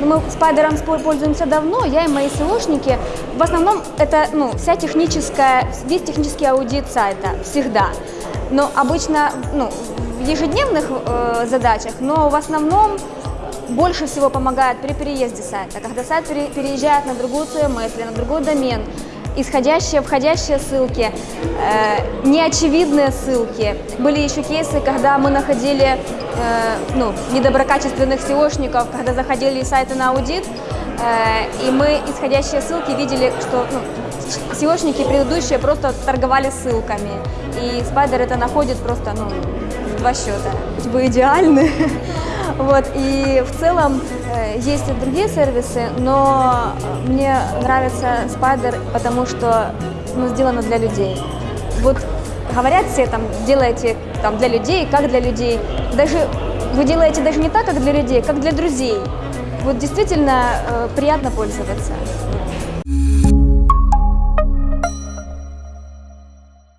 Но мы спайдером пользуемся давно, я и мои SEOшники. В основном это ну, вся техническая, весь технический аудит сайта, всегда. Но обычно ну, в ежедневных э, задачах, но в основном больше всего помогает при переезде сайта, когда сайт пере- переезжает на другую CMS или на другой домен, исходящие, входящие ссылки, э, неочевидные ссылки. Были еще кейсы, когда мы находили э, ну, недоброкачественных SEOшников, когда заходили сайты на аудит, э, и мы исходящие ссылки видели, что ну, SEOшники предыдущие просто торговали ссылками, и Spider это находит просто ну, в два счета. Типа идеальны. Вот, и в целом э, есть и другие сервисы, но мне нравится Spider, потому что ну, сделано для людей. Вот говорят все там, делайте там для людей, как для людей. Даже вы делаете даже не так, как для людей, как для друзей. Вот действительно э, приятно пользоваться.